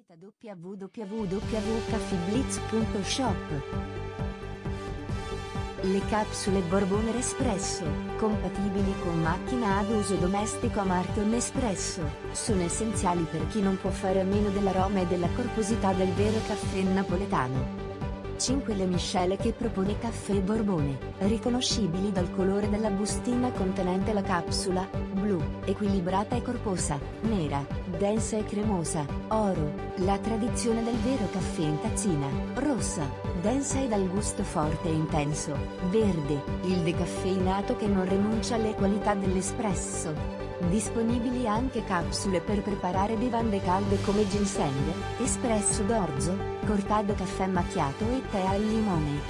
Visita www.caffeeblitz.shop Le capsule Borbone Espresso, compatibili con macchina ad uso domestico a marchio Nespresso, sono essenziali per chi non può fare a meno dell'aroma e della corposità del vero caffè napoletano. 5 le miscele che propone Caffè Borbone, riconoscibili dal colore della bustina contenente la capsula, blu, equilibrata e corposa, nera, densa e cremosa, oro, la tradizione del vero caffè in tazzina, rossa, densa e dal gusto forte e intenso, verde, il decaffeinato che non rinuncia alle qualità dell'espresso. Disponibili anche capsule per preparare bevande calde come ginseng, espresso d'orzo, cortado caffè macchiato e tè al limone.